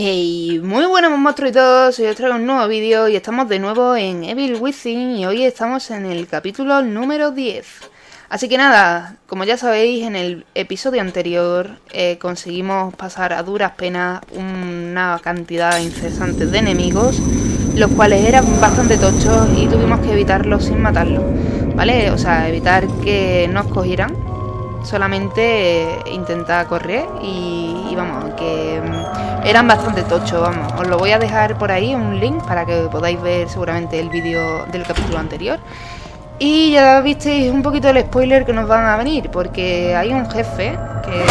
Hey, muy buenos monstruos y todos, hoy os traigo un nuevo vídeo y estamos de nuevo en Evil Within y hoy estamos en el capítulo número 10. Así que nada, como ya sabéis, en el episodio anterior eh, conseguimos pasar a duras penas una cantidad incesante de enemigos, los cuales eran bastante tochos y tuvimos que evitarlos sin matarlos, ¿vale? O sea, evitar que nos cogieran, solamente eh, intentar correr y, y vamos, que eran bastante tochos, vamos. Os lo voy a dejar por ahí, un link, para que podáis ver seguramente el vídeo del capítulo anterior. Y ya visteis un poquito el spoiler que nos van a venir, porque hay un jefe que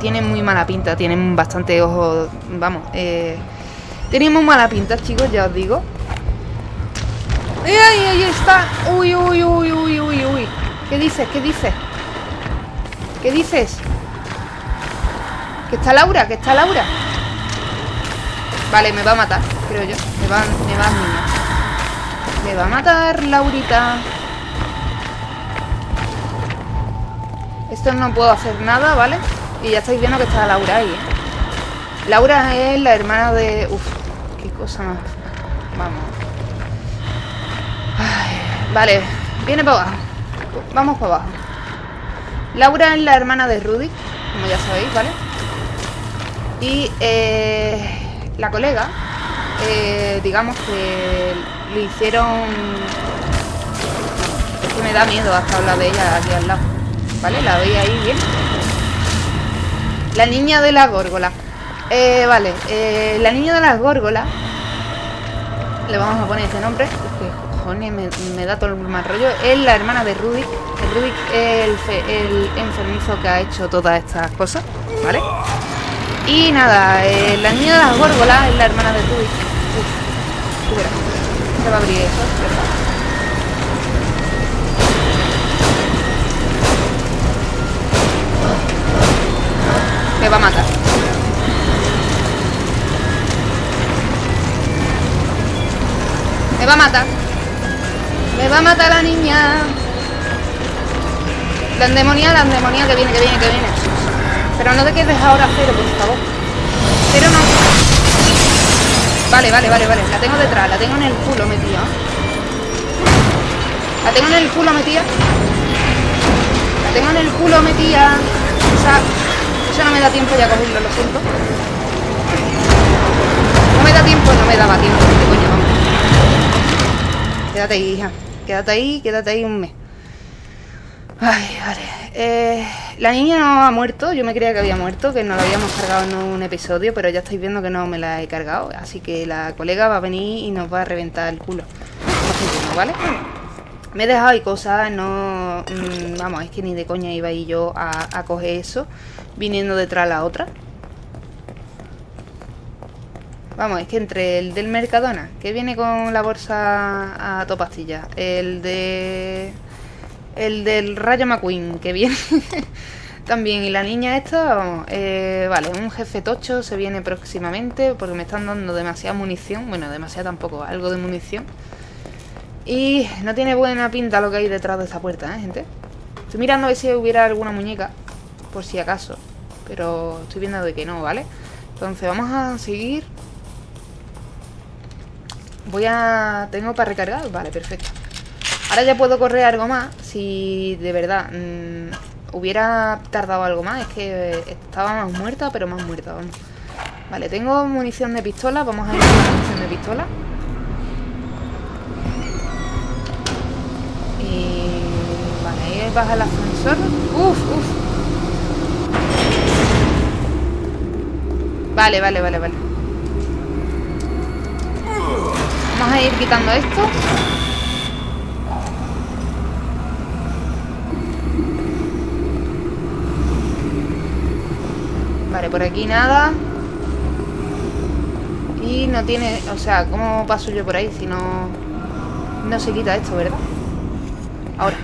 tiene muy mala pinta, tiene bastante ojos, vamos, eh, tiene muy mala pinta, chicos, ya os digo. ¡Ay, ay, ahí está! ¡Uy, uy, uy, uy, uy, uy! ¿Qué dices? ¿Qué dices? ¿Qué dices? ¿Que está Laura? ¿Que está Laura? Vale, me va a matar, creo yo. Me va, me va a Me va a matar Laurita. Esto no puedo hacer nada, ¿vale? Y ya estáis viendo que está Laura ahí, ¿eh? Laura es la hermana de... Uf, qué cosa más... Vamos. vale, viene para abajo. Vamos para abajo. Laura es la hermana de Rudy, como ya sabéis, ¿vale? Y eh, la colega, eh, digamos que le hicieron... Es que me da miedo hasta hablar de ella aquí al lado. ¿Vale? La veis ahí bien. La niña de la górgola. Eh, vale, eh, la niña de las górgolas. Le vamos a poner ese nombre. Que cojones me, da todo el mal rollo. Es la hermana de Rudy. Rudy es el, el enfermizo que ha hecho todas estas cosas. ¿Vale? Y nada, eh, la niña de las górgolas es la hermana de. Uf, tú verás. Se va a abrir eso, ¿verdad? Me va a matar. Me va a matar. Me va a matar la niña. La endemonia, la endemonia que viene, que viene, que viene. Pero no te quedes ahora cero, por favor. Cero no. Vale, vale, vale, vale. La tengo detrás, la tengo en el culo metida. La tengo en el culo metida. La tengo en el culo metida. O sea, eso no me da tiempo ya cogerlo, lo siento. No me da tiempo, no me daba tiempo. ¿Qué coño, vamos? Quédate ahí, hija. Quédate ahí, quédate ahí un mes. Ay, vale. Eh, la niña no ha muerto, yo me creía que había muerto, que no la habíamos cargado en un episodio, pero ya estáis viendo que no me la he cargado. Así que la colega va a venir y nos va a reventar el culo. ¿vale? Me he dejado ahí cosas, no... Mm, vamos, es que ni de coña iba ahí yo a, a coger eso, viniendo detrás la otra. Vamos, es que entre el del Mercadona, que viene con la bolsa a topastilla, el de el del Rayo McQueen, que viene también. Y la niña esta, eh, vale, un jefe tocho se viene próximamente porque me están dando demasiada munición. Bueno, demasiada tampoco, algo de munición. Y no tiene buena pinta lo que hay detrás de esa puerta, ¿eh, gente? Estoy mirando a ver si hubiera alguna muñeca, por si acaso. Pero estoy viendo de que no, ¿vale? Entonces vamos a seguir. Voy a... ¿Tengo para recargar? Vale, perfecto. Ahora ya puedo correr algo más Si de verdad mm, Hubiera tardado algo más Es que estaba más muerta pero más muerta vamos. Vale, tengo munición de pistola Vamos a ir con munición de pistola. Y... Vale, ahí baja el ascensor. Uf, uf. Vale, vale, vale, vale. Vamos a ir quitando esto Por aquí nada. Y no tiene... O sea, ¿cómo paso yo por ahí si no... No se quita esto, ¿verdad? Ahora.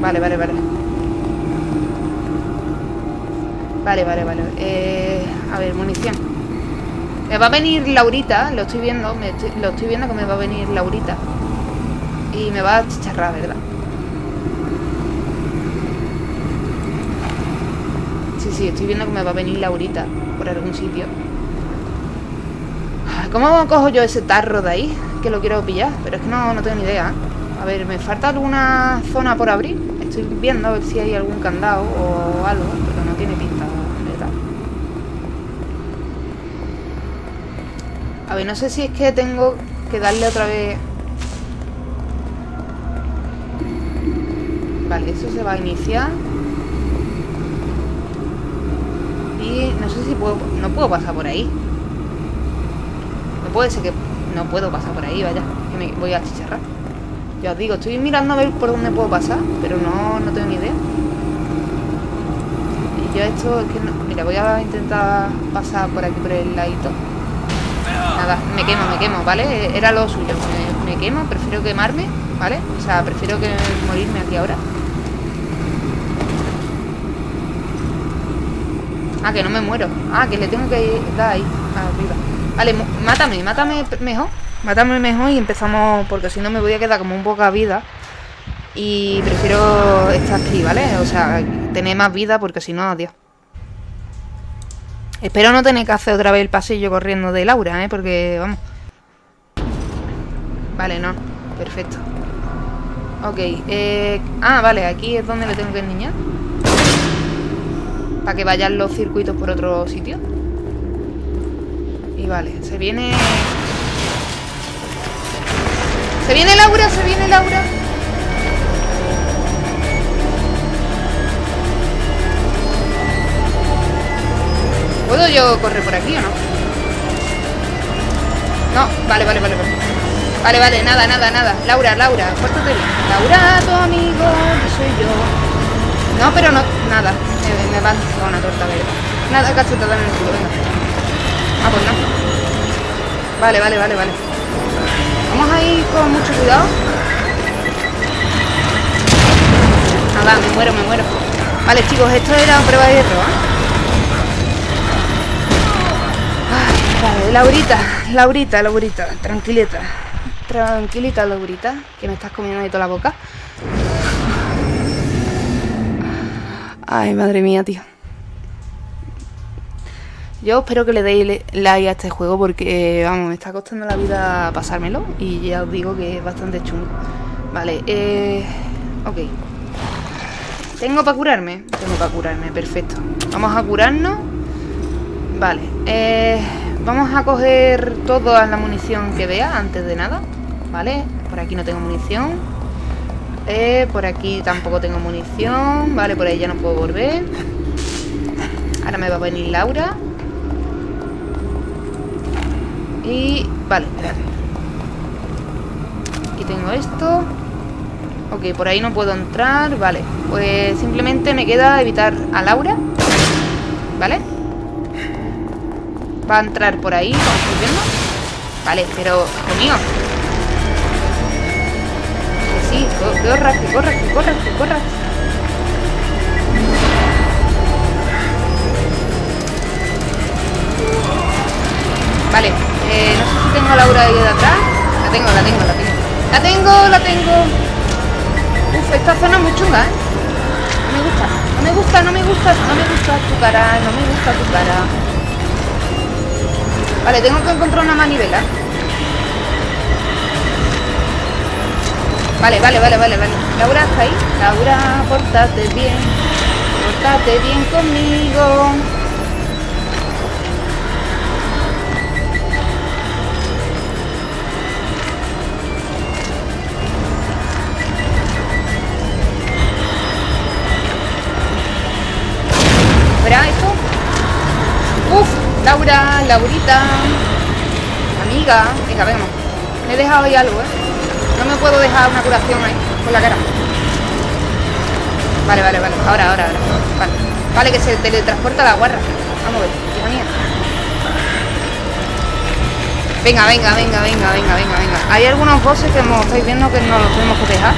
Vale, vale, vale. Vale, vale, vale. Eh, a ver, munición. Me va a venir Laurita, lo estoy viendo, lo estoy viendo que me va a venir Laurita. Y me va a chicharrar, ¿verdad? Sí, sí, estoy viendo que me va a venir Laurita por algún sitio. ¿Cómo cojo yo ese tarro de ahí? Que lo quiero pillar, pero es que no, no tengo ni idea. A ver, ¿me falta alguna zona por abrir? Estoy viendo a ver si hay algún candado o algo, pero no tiene pinta. A ver, no sé si es que tengo que darle otra vez... Vale, eso se va a iniciar. Y no sé si puedo... No puedo pasar por ahí. No puede ser que... No puedo pasar por ahí, vaya. Que me voy a chicharrar. Ya os digo, estoy mirando a ver por dónde puedo pasar, pero no, no tengo ni idea. Y yo esto es que no... Mira, voy a intentar pasar por aquí, por el ladito. Nada, me quemo, me quemo, ¿vale? Era lo suyo. Me, me quemo, prefiero quemarme, ¿vale? O sea, prefiero que morirme aquí ahora. Ah, que no me muero. Ah, que le tengo que dar ahí, arriba. Vale, mátame, mátame mejor. Mátame mejor y empezamos, porque si no me voy a quedar como un poca vida. Y prefiero estar aquí, ¿vale? O sea, tener más vida porque si no, adiós. Espero no tener que hacer otra vez el pasillo corriendo de Laura, ¿eh? Porque, vamos. Vale, no. Perfecto. Ok. Eh... Ah, vale, aquí es donde le tengo que enseñar. Para que vayan los circuitos por otro sitio. Y vale, se viene... Se viene Laura, se viene Laura. ¿Puedo yo correr por aquí o no? No, vale, vale, vale, vale. Vale, vale, nada, nada, nada. Laura, Laura, pórtate bien. Laura, tu amigo, soy yo. No, pero no, nada. Me, me va a una torta verde. Nada, cachetada en el culo, venga. Ah, pues no. Vale, vale, vale, vale. Vamos a ir con mucho cuidado. Nada, me muero, me muero. Vale, chicos, esto era prueba de hierro, ¿eh? vale, Laurita, Laurita, Laurita, tranquilita. Tranquilita, Laurita, que me estás comiendo ahí toda la boca. Ay, madre mía, tío. Yo espero que le deis like a este juego porque, vamos, me está costando la vida pasármelo y ya os digo que es bastante chungo. Vale, eh... Ok. ¿Tengo para curarme? Tengo para curarme, perfecto. Vamos a curarnos. Vale, eh... Vamos a coger toda la munición que vea antes de nada. Vale, por aquí no tengo munición. Eh, por aquí tampoco tengo munición. Vale, por ahí ya no puedo volver. Ahora me va a venir Laura. Y... Vale, espérate. Aquí tengo esto. Ok, por ahí no puedo entrar. Vale, pues simplemente me queda evitar a Laura. ¿Vale? Va a entrar por ahí, viendo. Vale, pero conmigo. Que sí, corra, que corra, que corra, que corra. Vale, eh, no sé si tengo a Laura ahí de atrás. La tengo, la tengo, la tengo. La tengo, la tengo. Uf, esta zona es muy chunga, ¿eh? No me gusta, no me gusta, no me gusta, no me gusta tu cara, no me gusta tu cara. Vale, tengo que encontrar una manivela. Vale, vale, vale, vale, vale. Laura está ahí. Laura, portate bien. Portate bien conmigo. Laura, Laurita, amiga, venga, venga. Me he dejado ahí algo, ¿eh? No me puedo dejar una curación ahí, con la cara. Vale, vale, vale. Ahora, ahora, ahora. Vale. Vale, que se teletransporta la guarra. Vamos a ver, hija mía. Venga, venga, venga, venga, venga, venga, venga. Hay algunos bosses que como estáis viendo que no los tenemos que dejar.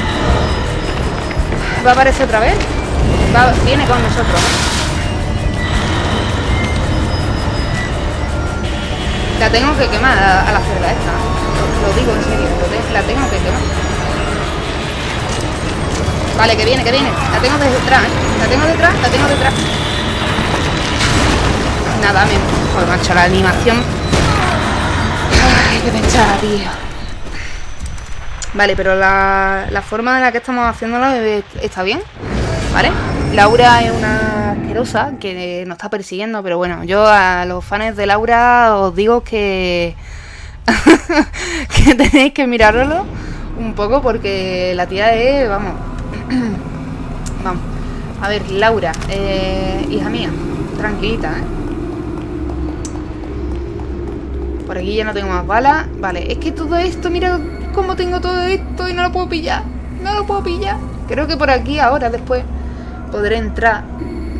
¿Va a aparecer otra vez? Viene con nosotros, La tengo que quemar a, la cerda esta. Lo, digo en serio, la tengo que quemar. Vale, que viene, que viene. La tengo detrás, ¿eh? La tengo detrás, la tengo detrás. nada, me... Joder, macho, la animación... Ay, qué pensar, tío. Vale, pero la, la forma en la que estamos haciéndolo está bien, ¿vale? Laura es una que nos está persiguiendo, pero bueno, yo a los fans de Laura os digo que... que tenéis que mirarlo un poco porque la tía es, vamos... vamos. A ver, Laura, eh, hija mía, tranquilita, ¿eh? Por aquí ya no tengo más balas. Vale, es que todo esto, mira cómo tengo todo esto y no lo puedo pillar. No lo puedo pillar. Creo que por aquí ahora, después, podré entrar.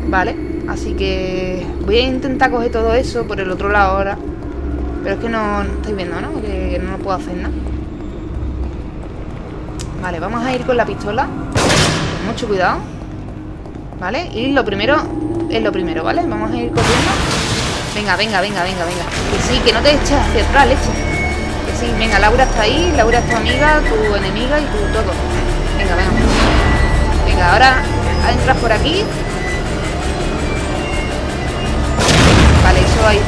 Vale, así que voy a intentar coger todo eso por el otro lado ahora. Pero es que no, estáis viendo, ¿no? Que no lo puedo hacer nada. Vale, vamos a ir con la pistola. Con mucho cuidado. ¿Vale? Y lo primero es lo primero, ¿vale? Vamos a ir corriendo Venga, venga, venga, venga, venga Que sí, que no te eches hacia atrás, leche Que sí, venga, Laura está ahí Laura es tu amiga, tu enemiga y tu todo Venga, venga Venga, ahora entras por aquí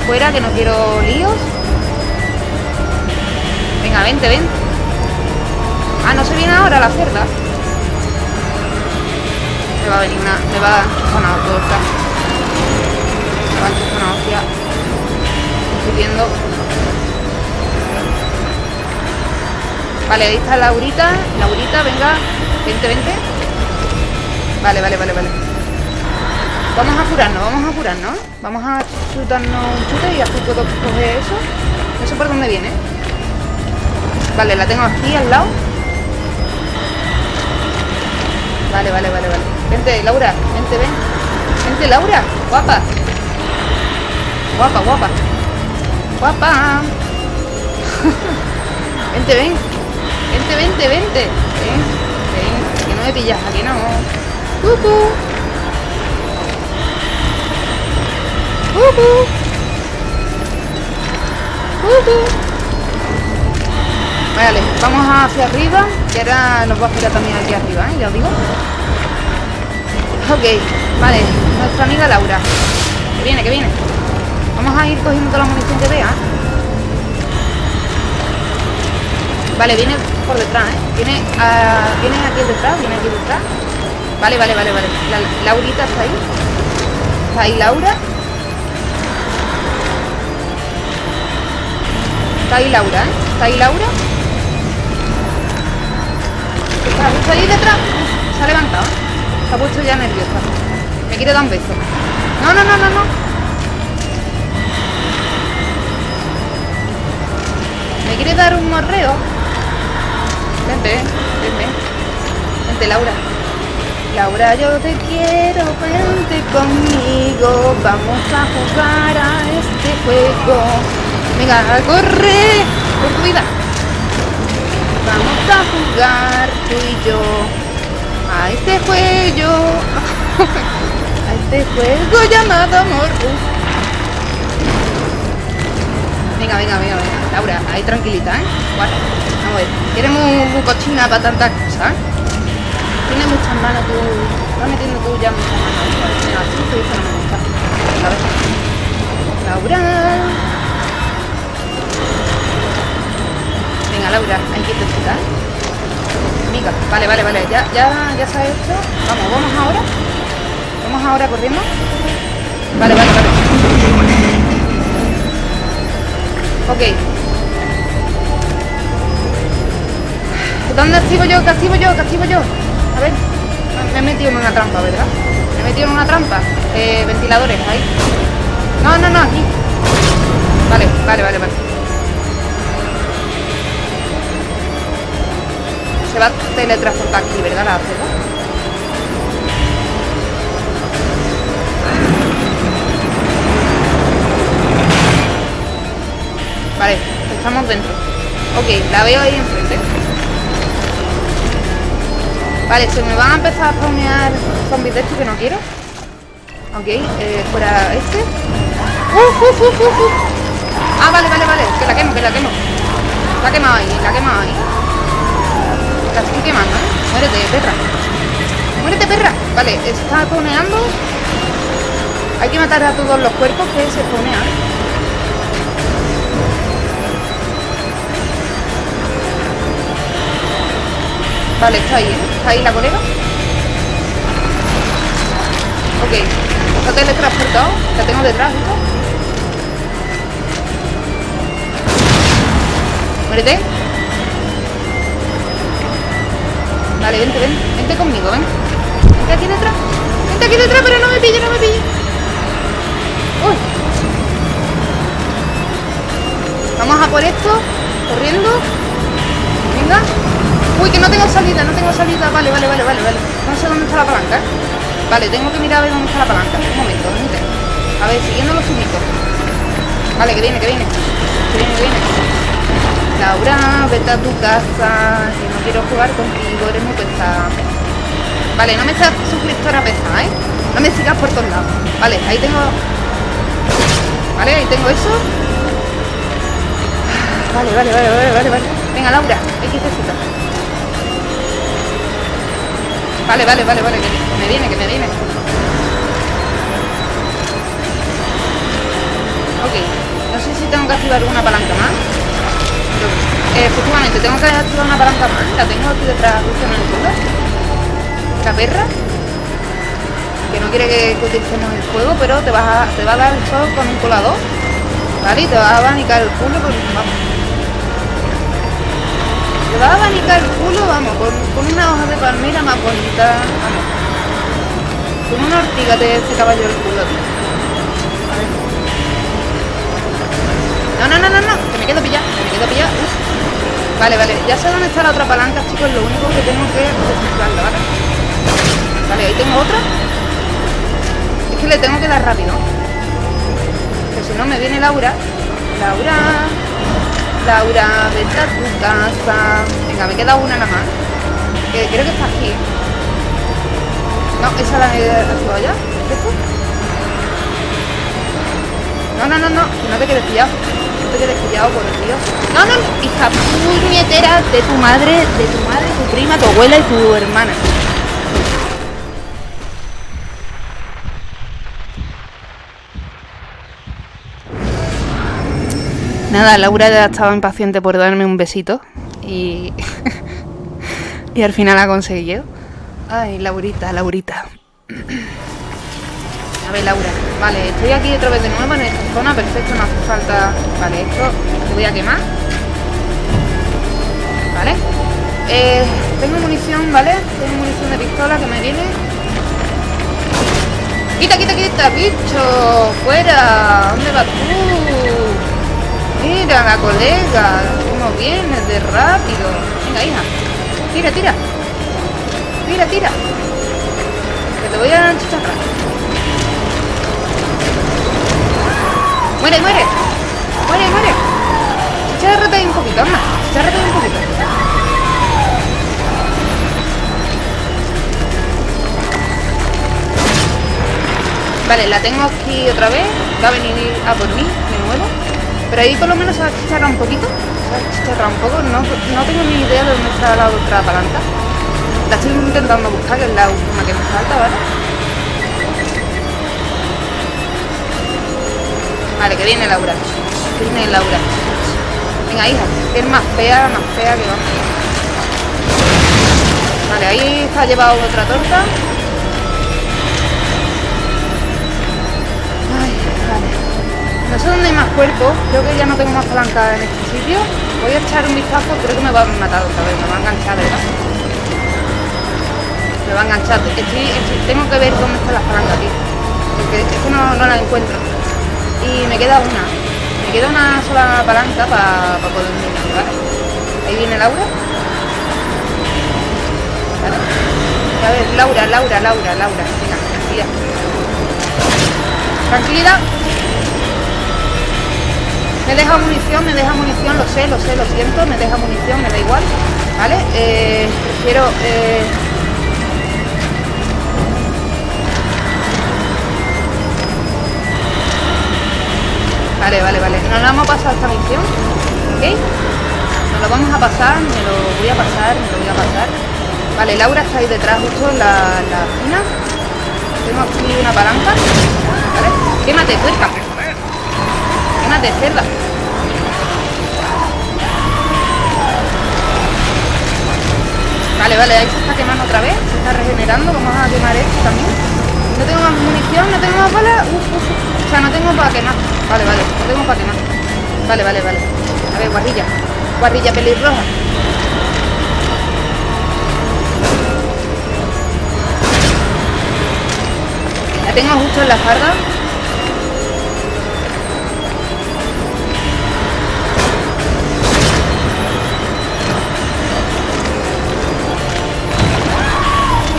fuera Que no quiero líos Venga, vente, ven Ah, no se viene ahora la cerda me va a venir una... Me va a enchufar una torta. Me va a una hostia. Estoy viendo. Vale, ahí está Laurita. Laurita, venga. Vente, vente. Vale, vale, vale, vale. Vamos a curarnos, vamos a curarnos. Vamos a chutarnos un chute y así puedo coger eso. No sé por dónde viene. Vale, la tengo aquí al lado. Vale, vale, vale, vale. Vente, Laura, vente, ven. Vente, Laura, guapa. Guapa, guapa. Guapa. vente, ven. Vente, vente, vente. Ven, ven. Que no me pillas, aquí no. Uh. Vale, vamos hacia arriba, que ahora nos va a esperar también aquí arriba, ¿eh? Ya os digo. Ok, vale, nuestra amiga Laura. Que viene, que viene. Vamos a ir cogiendo toda la munición que vea. Vale, viene por detrás, ¿eh? Viene, uh, viene aquí detrás, viene aquí detrás. Vale, vale, vale, vale. La, Laurita está ahí. Está ahí Laura. Está ahí Laura, ¿eh? Está ahí Laura. Está ahí detrás. Se ha levantado. Se ha puesto ya nerviosa. Me quiere dar un beso. No, no, no, no, no. Me quiere dar un morreo. Vente, vente. Vente, Laura. Laura, yo te quiero, vente conmigo. Vamos a jugar a este juego. Venga, corre. Por tu vida. Vamos a jugar tú y yo a este juego, a este juego llamado amor. Venga, venga, venga, venga. Laura, ahí tranquilita, ¿eh? Vamos a ver. Quieres muy, cochina para tantas cosas, ¿eh? Tienes muchas manos tú. Metiendo tú ya muchas manos. Así no me gusta. A ver. Laura. Venga, Laura, hay que ¿eh? Vale, vale, vale. Ya, ya, ya ha hecho. Vamos, vamos ahora. Vamos ahora corriendo. Vale, vale, vale. Ok. ¿Dónde activo yo? ¿Qué activo yo? ¿Qué activo yo? A ver. Me he metido en una trampa, ¿verdad? Me he metido en una trampa. Eh, ventiladores, ahí. No, no, no, aquí. Vale, vale, vale, vale. se va a teletransportar aquí, ¿verdad? La cerda. Vale, estamos dentro. Ok, la veo ahí enfrente. Vale, se me van a empezar a spawnear zombies de estos que no quiero. Ok, eh, fuera este. Ah, vale, vale, vale. Que la quemo, que la quemo. La quemado ahí, la quemado ahí la estoy quemando, ¿eh? Muérete, perra. Muérete, perra. Vale, está coneando. Hay que matar a todos los cuerpos que se ponen. Vale, está ahí, ¿eh? Está ahí la colega. Ok. Está teletransportado. La tengo detrás, ¿no? Muérete. Vale, vente, ven. Vente conmigo, ven. Vente aquí detrás. Vente aquí detrás, pero no me pille, no me pille. Uy. Vamos a por esto. Corriendo. Uy, que no tengo salida, no tengo salida. Vale, vale, vale, vale, vale. No sé dónde está la palanca. Vale, tengo que mirar a ver dónde está la palanca. Un momento, gente. A ver, siguiendo los zumitos. Vale, que viene, que viene. Que viene, que viene. Laura, vete a tu casa. Que no quiero jugar contigo, eres muy pesada. Vale, no me seas suscriptora pesada, ¿eh? No me sigas por todos lados. Vale, ahí tengo... Vale, ahí tengo eso. Vale, vale, vale, vale, vale, vale. Venga, Laura, XZ. Vale, vale, vale, vale, que me viene, que me viene. Ok, no sé si tengo que activar alguna palanca más. Eh, efectivamente, tengo que activar una palanca más. La tengo aquí detrás, justo en el culo. La perra. Que no quiere que, utilicemos el fuego, pero te, vas a, te va a dar el sol con un colador. ¿Vale? Y te va a abanicar el culo con... Vamos. Te va a abanicar el culo, vamos, con, una hoja de palmera más bonita, vamos. Con una ortiga te ese caballo el culo. No, no, no, no, no, que me quedo pillado, que me quedo pillado. Vale, vale, ya sé dónde está la otra palanca, chicos, lo único que tengo que descifrarla, ¿vale? Vale, ahí tengo otra. Es que le tengo que dar rápido. Que si no me viene Laura. Laura. Laura, vete a tu casa. Venga, me queda una nada más. Que creo que está aquí. No, esa la he activado ya. No, no, no, no. No te quedes pillado. No te quedes pillado, por el Dios. No, no, hija puñetera de tu madre, de tu madre, tu prima, tu abuela y tu hermana. Nada, Laura ya estaba impaciente por darme un besito y, y al final ha conseguido. Ay, Laurita, Laurita. A ver, Laura. Vale, estoy aquí otra vez de nuevo en esta zona. Perfecto, no hace falta... Vale, esto lo voy a quemar. Vale. Eh, tengo munición, ¿vale? Tengo munición de pistola que me viene. ¡Quita, quita, quita, bicho! ¡Fuera! ¿Dónde vas tú? Mira la colega, cómo viene de rápido. Venga, hija. Tira, tira. Tira, tira. Que te voy a chicharrar. Muere, muere. Muere, muere. Chicharrate un poquito, anda. Chicharrate un poquito. Vale, la tengo aquí otra vez. Va a venir a por mí de nuevo. Pero ahí por lo menos se ha chicharrado un poquito. Se ha chicharrado un poco. No, no tengo ni idea de dónde está la otra palanca. La estoy intentando buscar, que es la última que me falta, ¿vale? Vale, que viene Laura. Que viene Laura. Venga, hija, que es más fea, más fea que va. Vale, ahí está llevado otra torta. No sé dónde hay más cuerpos, creo que ya no tengo más palanca en este sitio. Voy a echar un vistazo, creo que me va a matar otra vez, me va a enganchar, ¿verdad? Me va a enganchar. tengo que ver dónde están las palancas, tío. Porque es que no, las encuentro. Y me queda una. Me queda una sola palanca para poder venir, ¿vale? Ahí viene Laura. A ver, Laura, Laura, Laura, Laura. Venga, tranquilidad. Tranquilidad. Me deja munición, me deja munición, lo sé, lo sé, lo siento, me deja munición, me da igual, ¿vale? Eh, prefiero... Eh... Vale, vale, vale. Nos la vamos a pasar esta misión, ¿ok? Nos lo vamos a pasar, me lo voy a pasar, me lo voy a pasar. Vale, Laura está ahí detrás justo en la, la esquina. Tengo aquí una palanca. ¿Vale? Quémate, Quémate, cerda. Vale, vale, ahí se está quemando otra vez. Se está regenerando. Vamos a quemar esto también. No tengo más munición, no tengo más balas. Uf. O sea, no tengo para quemar. Vale, vale, no tengo para quemar. Vale, vale, vale. A ver, guarrilla. Guarrilla pelirroja. La tengo justo en la espalda.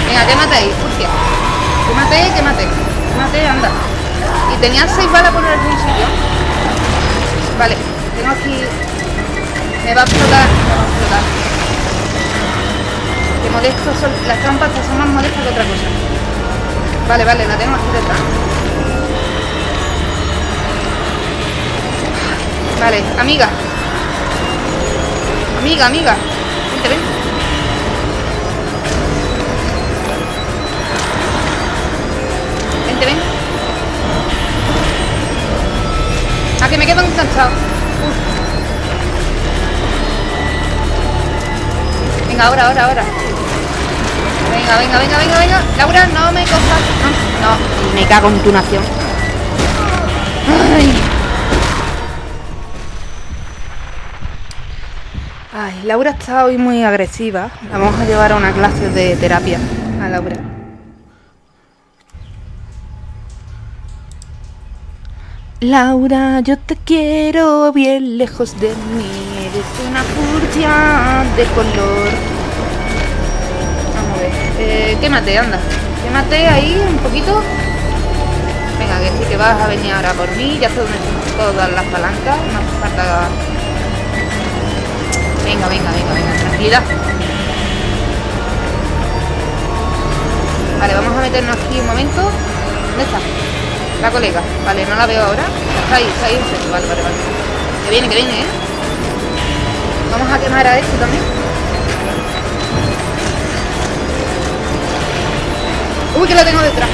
Venga, quémate ahí, Furcia. Quémate, quémate. Quémate, anda. Y tenía seis balas por el sitio. Vale, tengo aquí... Me va a explotar, me va a explotar. Que molesto son... Las trampas estas son más molestas que otra cosa. Vale, vale, la tengo aquí detrás. Vale, amiga. Amiga, amiga. Vente, ven. Vente, ven. Ah, que me quedo enganchado. Uf. Venga, ahora, ahora, ahora. Venga, venga, venga, venga, venga. Laura, no me cojas. No, no. Me cago en tu nación. Ay. Ay, Laura está hoy muy agresiva. La vamos a llevar a una clase de terapia a Laura. Laura, yo te quiero bien lejos de mí. Eres una furcia de color. Vamos a ver. Eh, quémate, anda. Quémate ahí un poquito. Venga, que sí que vas a venir ahora por mí. Ya sé dónde están todas las palancas. No hace falta. Venga, venga, venga, venga. Tranquilidad. Vale, vamos a meternos aquí un momento. ¿Dónde está? La colega. Vale, no la veo ahora. Está ahí, está ahí. Vale, vale, vale. Que viene, que viene, ¿eh? Vamos a quemar a este también. Uy, que la tengo detrás.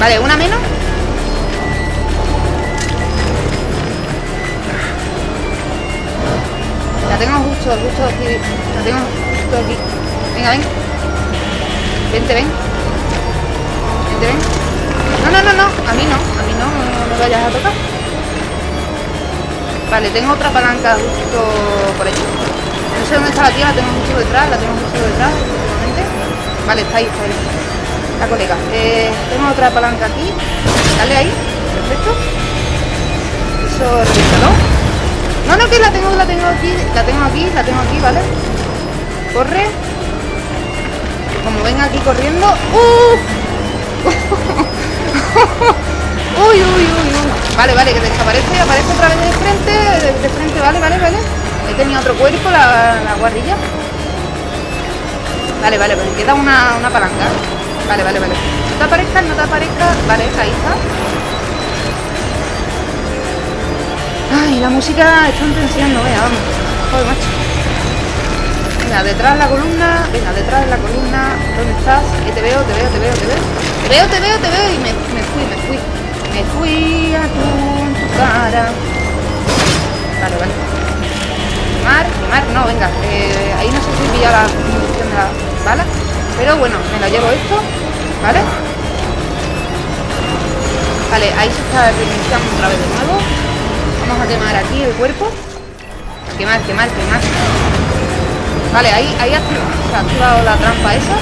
Vale, una menos. La tengo justo, justo aquí. La tengo justo aquí. Venga, ven. Vente, ven. Ven. No, no, no, no. A mí no. A mí no. No me vayas a tocar. Vale, tengo otra palanca justo por allí. No sé dónde está la tía, la tengo justo detrás, la tengo justo detrás, efectivamente. Vale, está ahí, está ahí. La colega. Eh, tengo otra palanca aquí. Dale ahí. Perfecto. Eso, revísalo. No, no, que la tengo, la tengo aquí, la tengo aquí, la tengo aquí, ¿vale? Corre. Como venga aquí corriendo. ¡Uh! uy, uy, uy, uy. Vale, vale, que desaparece, aparece otra vez de frente, de, frente, vale, vale, vale. He tenido otro cuerpo, la, la guarrilla. Vale, vale, me queda una, una palanca. Vale, vale, vale. No te aparezcas, no te aparezcas. Vale, ahí está. Ay, la música está en tensión, no vea, vamos. Joder, macho. Venga, detrás de la columna. Venga, detrás de la columna. ¿Dónde estás? Que te veo, te veo, te veo, te veo. Veo, te veo, te veo. Y me, me fui, me fui. Me fui a tu, cara. Vale, vale. Quemar, quemar, no, venga. Ahí no sé si pilla la munición de la bala. Pero bueno, me la llevo esto. ¿Vale? Vale, ahí se está reiniciando otra vez de nuevo. Vamos a quemar aquí el cuerpo. Quemar, quemar, quemar. Vale, ahí, ahí activa, se ha activado la trampa esa.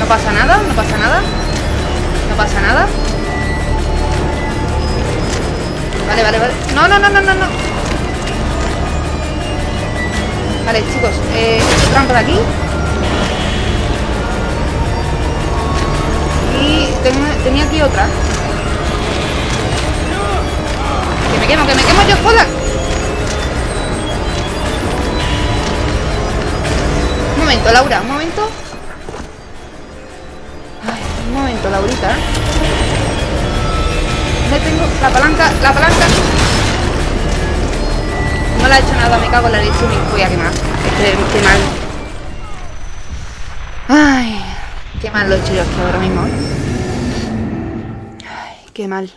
No pasa nada, no pasa nada. No pasa nada. Vale, vale, vale. No, no, no, no, no, no. Vale, chicos, eh, trampa de aquí. Y tengo, tenía aquí otra. Que me quemo, que me quemo yo sola. Un momento, Laura, un momento. Un momento, Laurita. ¿Dónde tengo la palanca? La palanca. No la he hecho nada, me cago en la leche me voy a quemar. Este, este mal. Ay. Qué mal lo he hecho yo aquí ahora mismo. Ay, qué mal.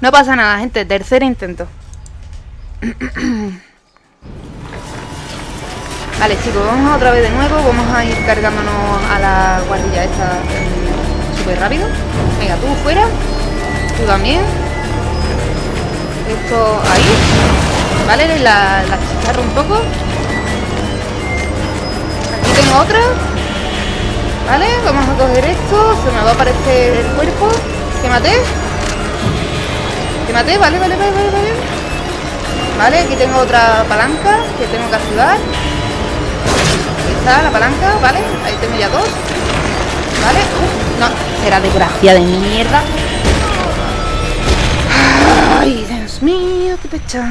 No pasa nada, gente. Tercer intento. vale, chicos, vamos otra vez de nuevo. Vamos a ir cargándonos a la guardilla esta súper rápido. Venga, tú fuera. Tú también. Esto ahí. Vale, la, la chicharro un poco. Aquí tengo otra. Vale, vamos a coger esto. Se me va a aparecer el cuerpo. Que maté. Que maté, vale, vale, vale, vale, vale. Vale, aquí tengo otra palanca que tengo que activar. La palanca, vale. Ahí tengo ya dos. Vale. No, será desgracia de mierda. Ay, Dios mío, qué pecha.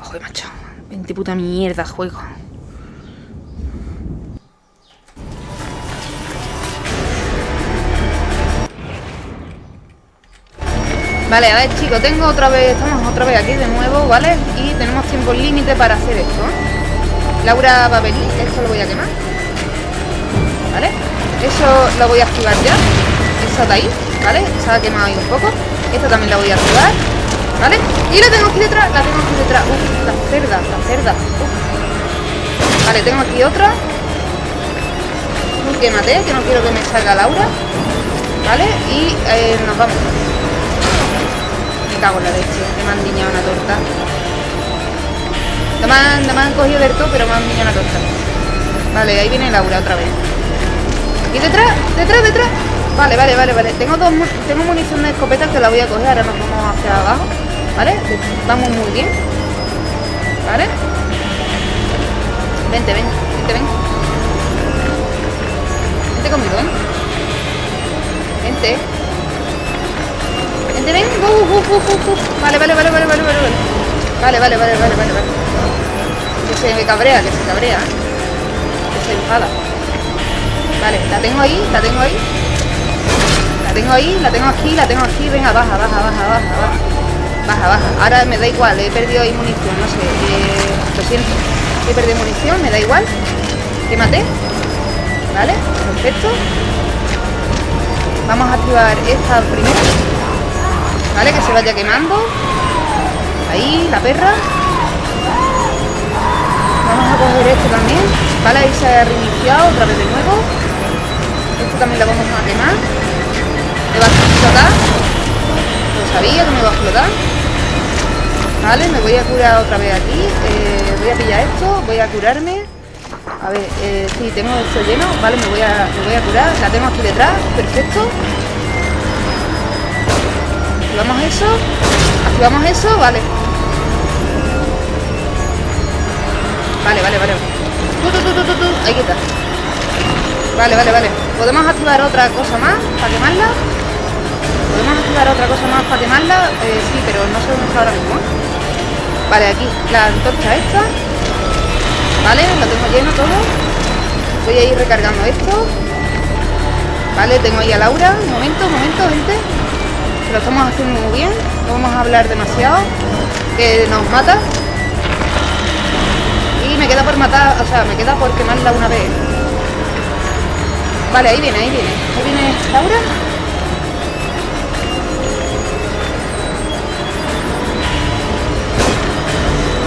Joder, macho. 20 puta mierda juego. Vale, a ver chicos, tengo otra vez, estamos otra vez aquí de nuevo, ¿vale? Y tenemos tiempo límite para hacer esto. Laura va a venir, esto lo voy a quemar ¿Vale? Eso lo voy a activar ya Esa de ahí, ¿vale? Se ha quemado ahí un poco Esta también la voy a activar ¿Vale? Y la tengo aquí detrás, la tengo aquí detrás Uf, la cerda, la cerda. Vale, tengo aquí otra Quémate, que no quiero que me salga Laura ¿Vale? Y eh, nos vamos me cago en la leche, que me han diñado una torta. No me han, cogido del todo, pero me han diñado una torta. Vale, ahí viene Laura otra vez. Y detrás, detrás, detrás. Vale, vale, vale, vale. Tengo dos tengo munición de escopeta que la voy a coger, ahora nos vamos hacia abajo. ¿Vale? Vamos muy bien. ¿Vale? Vente, ven, vente, ven. Vente conmigo, ven. Vente. Vente, ven. Uh, uh, uh. Vale, vale, vale, vale, vale, vale. Vale, vale, vale, vale, vale, vale. Que se me cabrea, que se cabrea. Que se enfada. Vale, la tengo ahí, la tengo ahí. La tengo ahí, la tengo aquí, la tengo aquí. Venga, baja, baja, baja, baja, baja. Baja, baja. Ahora me da igual, he perdido ahí munición, no sé. Eh, lo siento. He perdido munición, me da igual. Que maté. Vale, perfecto. Vamos a activar esta primero. ¿Vale? Que se vaya quemando. Ahí, la perra. Vamos a coger esto también. Vale, ahí se ha reiniciado otra vez de nuevo. Esto también lo vamos a quemar. Me va a explotar. Lo sabía que me va a explotar. Vale, me voy a curar otra vez aquí. Eh, voy a pillar esto, voy a curarme. A ver, eh, sí, tengo esto lleno. Vale, me voy, a, me voy a curar. La tengo aquí detrás. Perfecto. Activamos eso. Activamos eso, vale. Vale, vale, vale. Tu, tu, tu, tu, tu. Ahí está. Vale, vale, vale. ¿Podemos activar otra cosa más para quemarla? ¿Podemos activar otra cosa más para quemarla? Eh, sí, pero no sé dónde está ahora mismo. Vale, aquí la antorcha esta. Vale, lo tengo lleno todo. Voy a ir recargando esto. Vale, tengo ahí a Laura. Un momento, momento, gente lo estamos haciendo muy bien, no vamos a hablar demasiado, que nos mata. Y me queda por matar, o sea, me queda por quemarla una vez. Vale, ahí viene, ahí viene. Ahí viene Laura.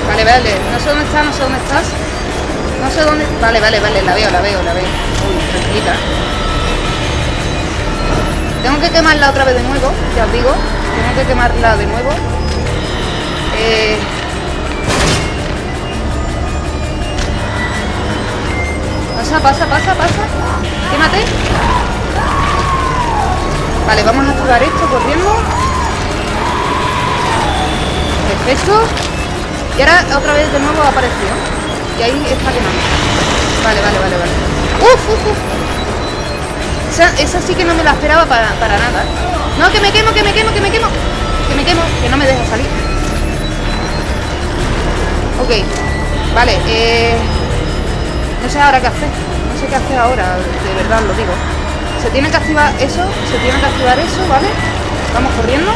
Vale, vale, no sé dónde estás, no sé dónde estás. No sé dónde... Vale, vale, vale, la veo, la veo, la veo. Uy, tranquilita. Tengo que quemarla otra vez de nuevo, ya os digo. Tengo que quemarla de nuevo. Eh... Pasa, pasa, pasa, pasa. Quémate. Vale, vamos a activar esto corriendo. Perfecto. Y ahora otra vez de nuevo apareció. Y ahí está quemando. Vale, vale, vale, vale. Uf, uf, uf. Esa, sí que no me la esperaba para, nada. No, que me quemo, que me quemo, que me quemo. Que me quemo, que no me deja salir. Ok, vale, eh, no sé ahora qué hacer. No sé qué hacer ahora, de verdad lo digo. Se tiene que activar eso, se tiene que activar eso, ¿vale? Vamos corriendo.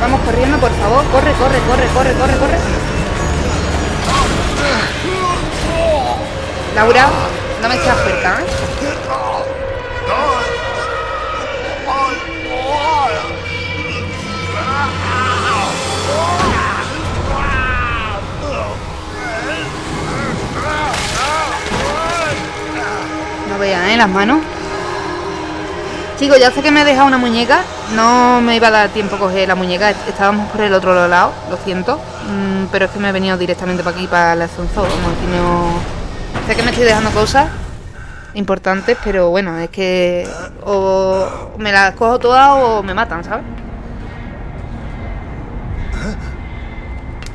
Vamos corriendo, por favor. Corre, corre, corre, corre, corre, corre. Laura, no me seas cerca, ¿eh? No vean, ¿eh? Las manos. Chicos, ya sé que me he dejado una muñeca. No me iba a dar tiempo a coger la muñeca. Estábamos por el otro lado, lo siento. Mm, pero es que me he venido directamente para aquí, para el ascensor. no... Sé que me estoy dejando cosas importantes, pero bueno, es que o me las cojo todas o me matan, ¿sabes?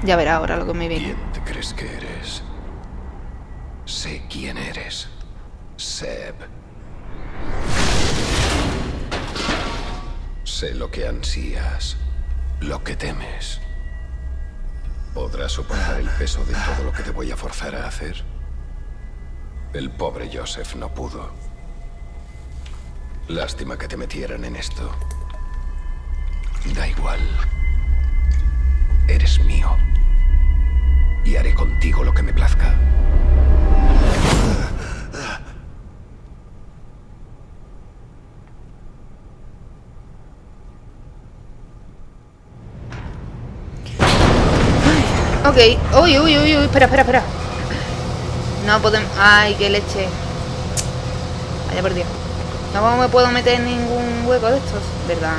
Ya verá ahora lo que me viene. ¿Quién te crees que eres? Sé quién eres. Seb. Sé lo que ansías, lo que temes. ¿Podrás soportar el peso de todo lo que te voy a forzar a hacer? El pobre Joseph no pudo. Lástima que te metieran en esto. Da igual. Eres mío. Y haré contigo lo que me plazca. Ok. Uy, uy, uy, uy. Espera, espera, espera. No podemos... Ay, qué leche. Vaya por Dios. No me puedo meter en ningún hueco de estos. ¿Verdad?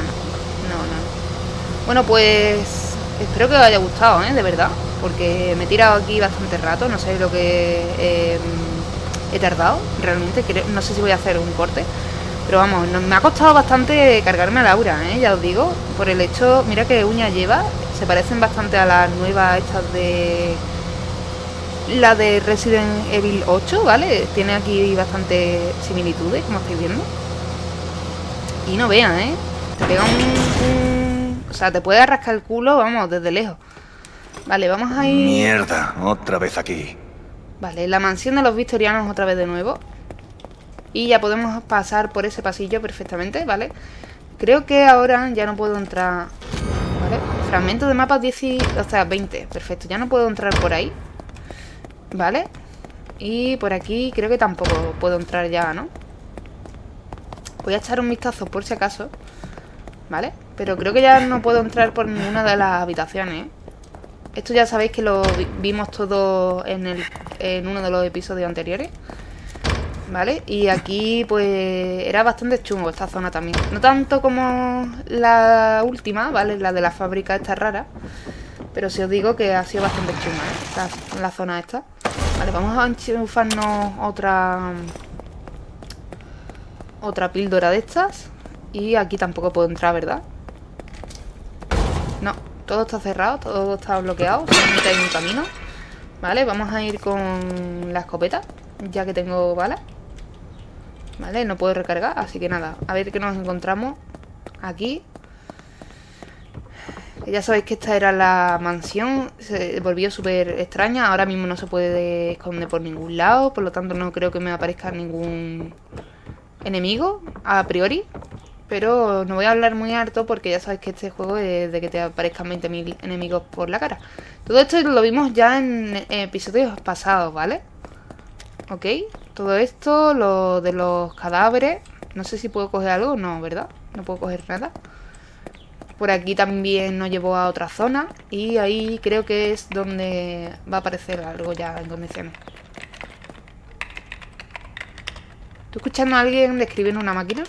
No, no. Bueno, pues... Espero que os haya gustado, ¿eh? De verdad. Porque me he tirado aquí bastante rato. No sé lo que eh, he tardado. Realmente. No sé si voy a hacer un corte. Pero vamos, me ha costado bastante cargarme a Laura, ¿eh? Ya os digo. Por el hecho... Mira qué uña lleva. Se parecen bastante a las nuevas estas de la de Resident Evil 8, ¿vale? Tiene aquí bastante similitudes, como estáis viendo. Y no vean, ¿eh? Te pega un, O sea, te puede rascar el culo, vamos, desde lejos. Vale, vamos a ir... Mierda, otra vez aquí. Vale, la mansión de los victorianos otra vez de nuevo. Y ya podemos pasar por ese pasillo perfectamente, ¿vale? Creo que ahora ya no puedo entrar... ¿Vale? Fragmento de mapa 10 o sea, 20. Perfecto, ya no puedo entrar por ahí. Vale. Y por aquí creo que tampoco puedo entrar ya, ¿no? Voy a echar un vistazo por si acaso. ¿Vale? Pero creo que ya no puedo entrar por ninguna de las habitaciones. ¿eh? Esto ya sabéis que lo vimos todo en, el, en uno de los episodios anteriores. ¿Vale? Y aquí pues era bastante chungo esta zona también. No tanto como la última, ¿vale? La de la fábrica esta rara. Pero si os digo que ha sido bastante chunga, ¿eh? la zona esta. Vale, vamos a enchufarnos otra... Otra píldora de estas. Y aquí tampoco puedo entrar, ¿verdad? No, todo está cerrado, todo está bloqueado. Solamente hay un camino. Vale, vamos a ir con la escopeta. Ya que tengo balas. Vale, no puedo recargar, así que nada. A ver qué nos encontramos aquí. Ya sabéis que esta era la mansión, se volvió súper extraña, ahora mismo no se puede esconder por ningún lado, por lo tanto no creo que me aparezca ningún enemigo a priori. Pero no voy a hablar muy harto porque ya sabéis que este juego es de que te aparezcan 20.000 enemigos por la cara. Todo esto lo vimos ya en, episodios pasados, ¿vale? Ok, todo esto, lo de los cadáveres. No sé si puedo coger algo, no, ¿verdad? No puedo coger nada. Por aquí también nos llevó a otra zona y ahí creo que es donde va a aparecer algo ya en condiciones. ¿Estoy escuchando a alguien describiendo una máquina?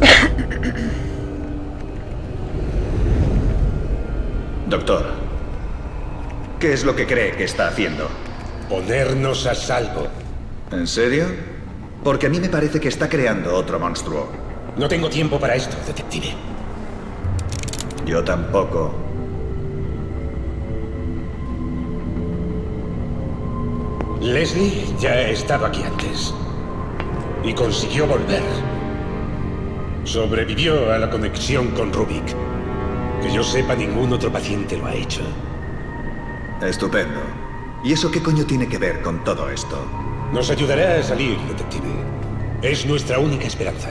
Doctor, ¿qué es lo que cree que está haciendo? Ponernos a salvo. ¿En serio? Porque a mí me parece que está creando otro monstruo. No tengo tiempo para esto, detective. Yo tampoco. Leslie ya ha estado aquí antes. Y consiguió volver. Sobrevivió a la conexión con Rubik. Que yo sepa, ningún otro paciente lo ha hecho. Estupendo. ¿Y eso qué coño tiene que ver con todo esto? Nos ayudará a salir, detective. Es nuestra única esperanza.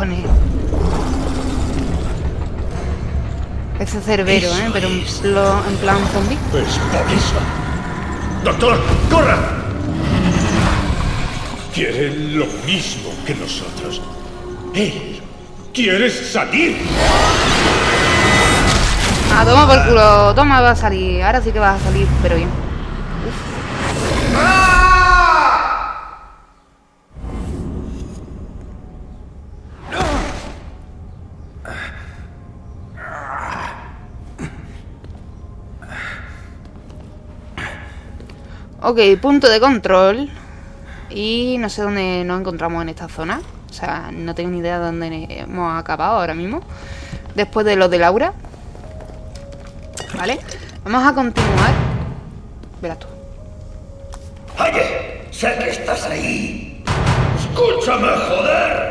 Cojones? Ese cerbero, Eso ¿eh? Pero en, es. plo- en plan zombie. Pues por eso. ¡Doctor, corra! Quiere lo mismo que nosotros. Él quiere salir. Ah, toma por culo. Toma, va a salir. Ahora sí que vas a salir, pero bien. Ok, punto de control. Y no sé dónde nos encontramos en esta zona. O sea, no tengo ni idea de dónde hemos acabado ahora mismo. Después de lo de Laura. Vale. Vamos a continuar. Verás tú. Oye, sé que estás ahí. Escúchame, joder.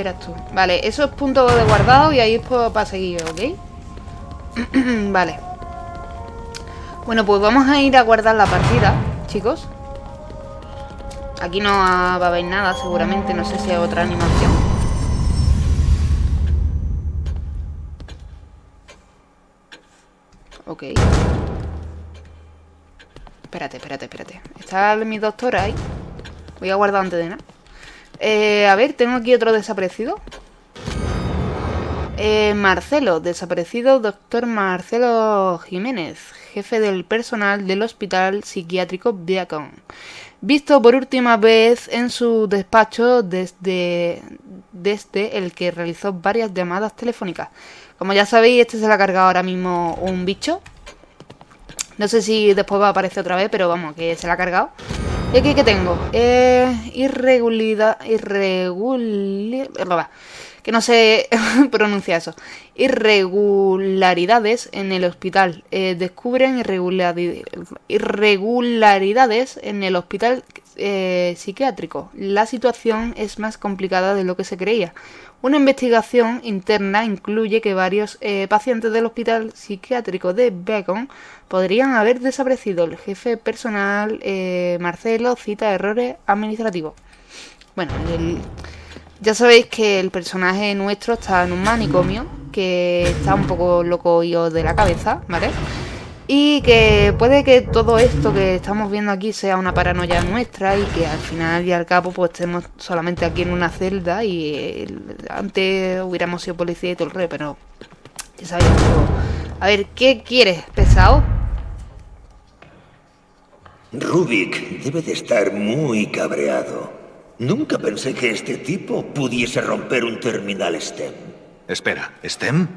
Verás tú. Vale, eso es punto de guardado y ahí es pa- para seguir, ¿ok? vale. Bueno, pues vamos a ir a guardar la partida, chicos. Aquí no va a haber nada, seguramente. No sé si hay otra animación. Ok. Espérate, espérate, espérate. Está mi doctora ahí. Voy a guardar antes de nada. Eh, a ver, tengo aquí otro desaparecido. Eh, Marcelo, desaparecido doctor Marcelo Jiménez, jefe del personal del Hospital Psiquiátrico Viacom. Visto por última vez en su despacho desde, desde el que realizó varias llamadas telefónicas. Como ya sabéis, este se le ha cargado ahora mismo un bicho. No sé si después va a aparecer otra vez, pero vamos, que se la ha cargado. ¿Y aquí qué tengo? Eh, irregularidad... Irregularidad... Que no sé pronunciar eso. Irregularidades en el hospital. Eh, descubren irregulari- irregularidades en el hospital eh, psiquiátrico. La situación es más complicada de lo que se creía. Una investigación interna incluye que varios eh, pacientes del hospital psiquiátrico de Bacon podrían haber desaparecido. El jefe personal, eh, Marcelo, cita errores administrativos. Bueno, ya sabéis que el personaje nuestro está en un manicomio, que está un poco loco yo de la cabeza, ¿vale? Y que puede que todo esto que estamos viendo aquí sea una paranoia nuestra y que al final y al cabo pues estemos solamente aquí en una celda y eh, antes hubiéramos sido policía y todo el rey, pero ya sabéis. pero- A ver, ¿qué quieres, pesado? Rubik debe de estar muy cabreado. Nunca pensé que este tipo pudiese romper un terminal STEM. Espera, ¿Stem?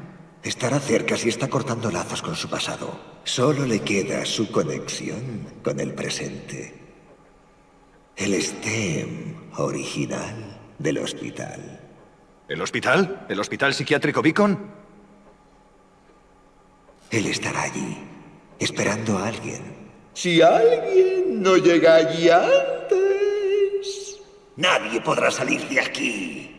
Estará cerca si está cortando lazos con su pasado. Solo le queda su conexión con el presente. El STEM original del hospital. ¿El hospital? ¿El hospital psiquiátrico Beacon? Él estará allí, esperando a alguien. Si alguien no llega allí antes, nadie podrá salir de aquí.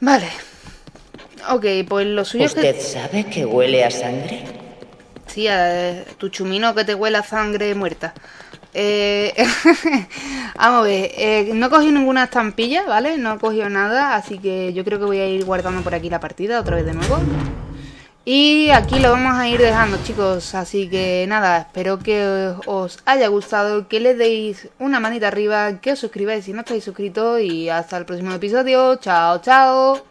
Vale. Ok, pues lo suyo es que... ¿Usted sabe que huele a sangre? Sí, a tu chumino que te huele a sangre muerta. Eh, vamos a ver, eh, no he cogido ninguna estampilla, ¿vale? No he cogido nada, así que yo creo que voy a ir guardando por aquí la partida otra vez de nuevo. Y aquí lo vamos a ir dejando chicos, así que nada, espero que os haya gustado, que le deis una manita arriba, que os suscribáis si no estáis suscritos y hasta el próximo episodio, chao chao.